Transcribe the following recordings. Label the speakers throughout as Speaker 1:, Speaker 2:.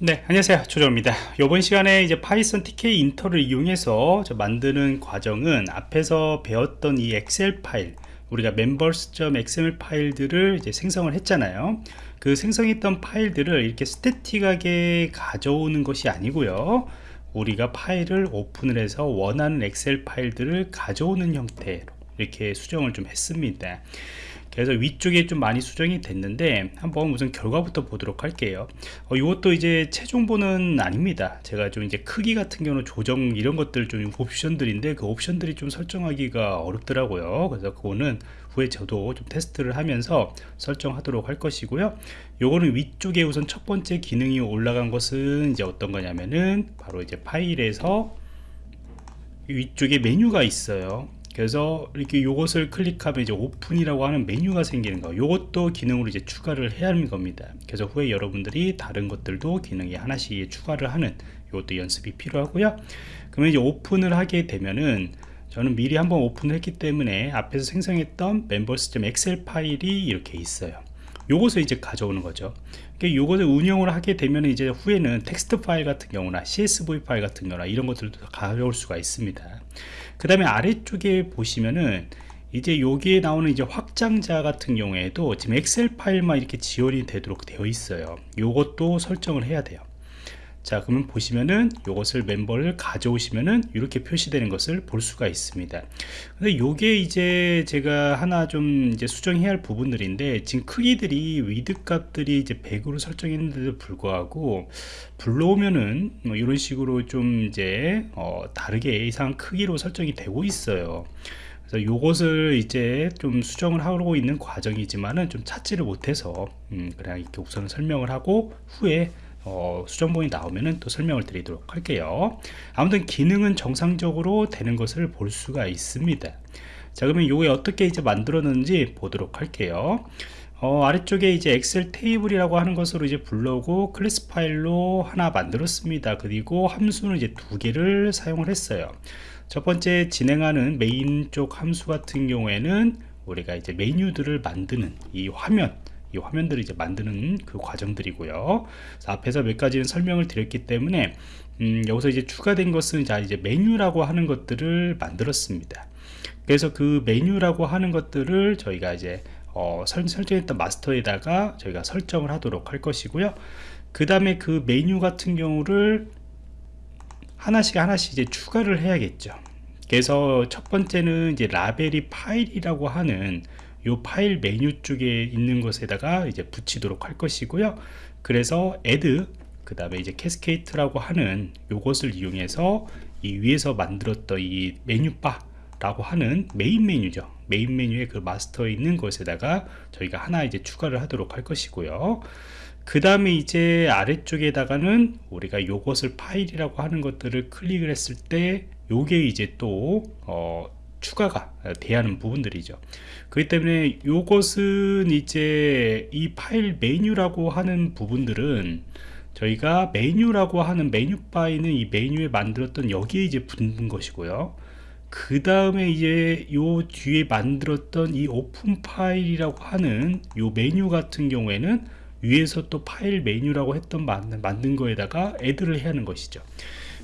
Speaker 1: 네 안녕하세요. 조정입니다. 이번 시간에 이제 파이썬 tkinter를 이용해서 만드는 과정은 앞에서 배웠던 이 엑셀 파일 우리가 members.xml 파일들을 이제 생성을 했잖아요. 그 생성했던 파일들을 이렇게 static하게 가져오는 것이 아니고요. 우리가 파일을 오픈을 해서 원하는 엑셀 파일들을 가져오는 형태로 이렇게 수정을 좀 했습니다. 그래서 위쪽에 좀 많이 수정이 됐는데 한번 우선 결과부터 보도록 할게요. 어, 이것도 이제 최종본은 아닙니다. 제가 좀 이제 크기 같은 경우는 조정 이런 것들 좀 옵션들인데 그 옵션들이 좀 설정하기가 어렵더라고요. 그래서 그거는 후에 저도 좀 테스트를 하면서 설정하도록 할 것이고요. 요거는 위쪽에 우선 첫 번째 기능이 올라간 것은 이제 어떤 거냐면은 바로 이제 파일에서 위쪽에 메뉴가 있어요 그래서 이렇게 요것을 클릭하면 이제 오픈이라고 하는 메뉴가 생기는 거 요것도 기능으로 이제 추가를 해야 하는 겁니다. 그래서 후에 여러분들이 다른 것들도 기능이 하나씩 추가를 하는 이것도 연습이 필요하고요. 그러면 이제 오픈을 하게 되면은 저는 미리 한번 오픈을 했기 때문에 앞에서 생성했던 members.excel 파일이 이렇게 있어요 요것을 이제 가져오는 거죠. 요것을 응용을 하게 되면 이제 후에는 텍스트 파일 같은 경우나 CSV 파일 같은 경우나 이런 것들도 가져올 수가 있습니다. 그 다음에 아래쪽에 보시면은 이제 여기에 나오는 이제 확장자 같은 경우에도 지금 엑셀 파일만 이렇게 지원이 되도록 되어 있어요. 요것도 설정을 해야 돼요 자 그러면 보시면은 이것을 멤버를 가져오시면은 이렇게 표시되는 것을 볼 수가 있습니다. 근데 요게 이제 제가 하나 좀 이제 수정해야 할 부분들인데 지금 크기들이 width 값들이 이제 100으로 설정했는데도 불구하고 불러오면은 뭐 이런 식으로 좀 이제 어 다르게 이상 크기로 설정이 되고 있어요. 그래서 요것을 이제 좀 수정을 하고 있는 과정이지만은 좀 찾지를 못해서 음 그냥 이렇게 우선 설명을 하고 후에 어, 수정본이 나오면은 또 설명을 드리도록 할게요. 아무튼 기능은 정상적으로 되는 것을 볼 수가 있습니다. 자 그러면 이게 어떻게 이제 만들었는지 보도록 할게요. 어, 아래쪽에 이제 엑셀 테이블이라고 하는 것으로 이제 불러오고 클래스 파일로 하나 만들었습니다. 그리고 함수는 이제 두 개를 사용을 했어요. 첫 번째 진행하는 메인 쪽 함수 같은 경우에는 우리가 이제 메뉴들을 만드는 이 화면 이 화면들을 이제 만드는 그 과정들이고요. 앞에서 몇 가지는 설명을 드렸기 때문에 음, 여기서 이제 추가된 것은 자 이제 메뉴라고 하는 것들을 만들었습니다. 그래서 그 메뉴라고 하는 것들을 저희가 이제 어, 설, 설정했던 마스터에다가 저희가 설정을 하도록 할 것이고요. 그 다음에 그 메뉴 같은 경우를 하나씩 하나씩 이제 추가를 해야겠죠. 그래서 첫 번째는 이제 라벨이 파일이라고 하는 이 파일 메뉴 쪽에 있는 것에다가 이제 붙이도록 할 것이고요. 그래서 add 그 다음에 이제 cascade라고 하는 요것을 이용해서 이 위에서 만들었던 이 메뉴바 라고 하는 메인 메뉴죠. 메인 메뉴의 그 마스터에 있는 것에다가 저희가 하나 이제 추가를 하도록 할 것이고요. 그 다음에 이제 아래쪽에다가는 우리가 요것을 파일이라고 하는 것들을 클릭을 했을 때 요게 이제 또 어, 추가가 돼야 하는 부분들이죠. 그렇기 때문에 이것은 이제 이 파일 메뉴라고 하는 부분들은 저희가 메뉴라고 하는 메뉴 바에는 이 메뉴에 만들었던 여기에 이제 붙는 것이고요. 그 다음에 이제 요 뒤에 만들었던 이 오픈 파일이라고 하는 요 메뉴 같은 경우에는 위에서 또 파일 메뉴라고 했던 만든 거에다가 add를 해야 하는 것이죠.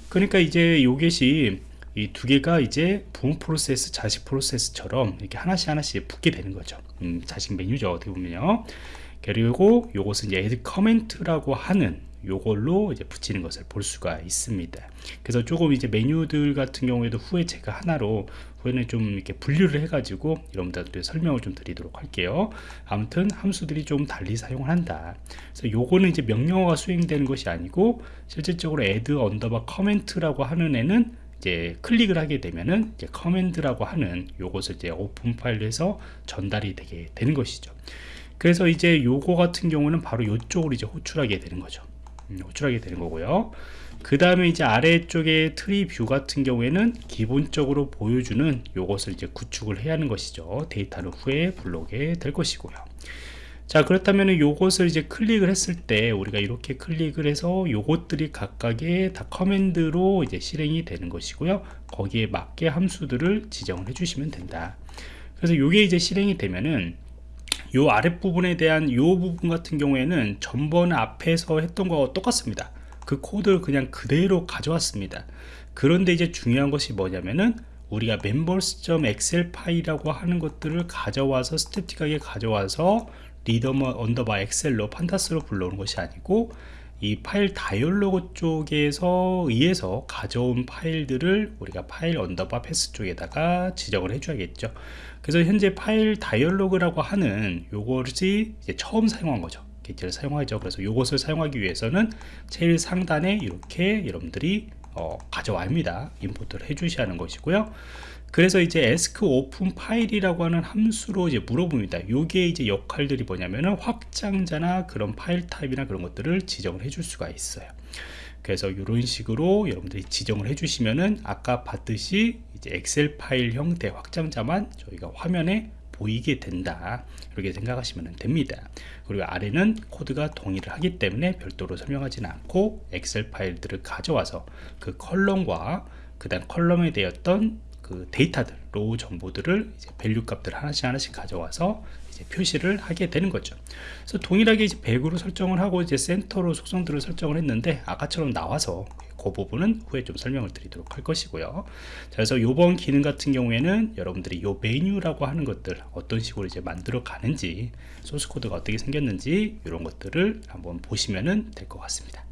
Speaker 1: 그러니까 이제 요것이 이 두 개가 이제 부분 프로세스, 자식 프로세스처럼 이렇게 하나씩 하나씩 붙게 되는 거죠. 음, 자식 메뉴죠. 어떻게 보면요. 그리고 요것은 이제 add comment라고 하는 요걸로 이제 붙이는 것을 볼 수가 있습니다. 그래서 조금 이제 메뉴들 같은 경우에도 후에 제가 하나로 후에는 좀 이렇게 분류를 해가지고 여러분들한테 설명을 좀 드리도록 할게요. 아무튼 함수들이 좀 달리 사용을 한다. 그래서 요거는 이제 명령어가 수행되는 것이 아니고 실질적으로 add 언더바 커멘트라고 하는 애는 이제 클릭을 하게 되면은 이제 커맨드라고 하는 요것을 이제 오픈 파일에서 전달이 되게 되는 것이죠. 그래서 이제 요거 같은 경우는 바로 요쪽으로 이제 호출하게 되는 거죠. 음, 호출하게 되는 거고요. 그 다음에 이제 아래쪽에 트리 뷰 같은 경우에는 기본적으로 보여주는 요것을 이제 구축을 해야 하는 것이죠. 데이터를 후에 불러오게 될 것이고요. 자 그렇다면 요것을 이제 클릭을 했을 때 우리가 이렇게 클릭을 해서 요것들이 각각의 다 커맨드로 이제 실행이 되는 것이고요. 거기에 맞게 함수들을 지정을 해 주시면 된다. 그래서 요게 이제 실행이 되면은 요 아랫부분에 대한 요 부분 같은 경우에는 전번 앞에서 했던 거와 똑같습니다. 그 코드를 그냥 그대로 가져왔습니다. 그런데 이제 중요한 것이 뭐냐면은 우리가 members.excel 파일이라고 하는 것들을 가져와서 스태틱하게 가져와서 read underbar excel로 pandas로 불러오는 것이 아니고 이 파일 다이얼로그 쪽에서 의해서 가져온 파일들을 우리가 file underbar path 쪽에다가 지정을 해줘야겠죠. 그래서 현재 파일 다이얼로그라고 하는 요것이 이제 처음 사용한 거죠. 게이트를 사용하죠. 그래서 요것을 사용하기 위해서는 제일 상단에 이렇게 여러분들이 어, 가져와야 합니다. import를 해 주셔야 하는 것이고요 그래서 이제 ask open file이라고 하는 함수로 이제 물어봅니다. 요게 이제 역할들이 뭐냐면은 확장자나 그런 파일 타입이나 그런 것들을 지정을 해줄 수가 있어요. 그래서 이런 식으로 여러분들이 지정을 해 주시면은 아까 봤듯이 이제 엑셀 파일 형태 확장자만 저희가 화면에 보이게 된다. 이렇게 생각하시면 됩니다. 그리고 아래는 코드가 동일을 하기 때문에 별도로 설명하지는 않고 엑셀 파일들을 가져와서 그 컬럼과 그 다음 컬럼에 되었던 그 데이터들 row 정보들을 이제 value 값들 하나씩 하나씩 가져와서 표시를 하게 되는 거죠. 그래서 동일하게 이제 100으로 설정을 하고 이제 센터로 속성들을 설정을 했는데 아까처럼 나와서 그 부분은 후에 좀 설명을 드리도록 할 것이고요. 자, 그래서 이번 기능 같은 경우에는 여러분들이 요 메뉴라고 하는 것들 어떤 식으로 이제 만들어 가는지 소스 코드가 어떻게 생겼는지 이런 것들을 한번 보시면 될 것 같습니다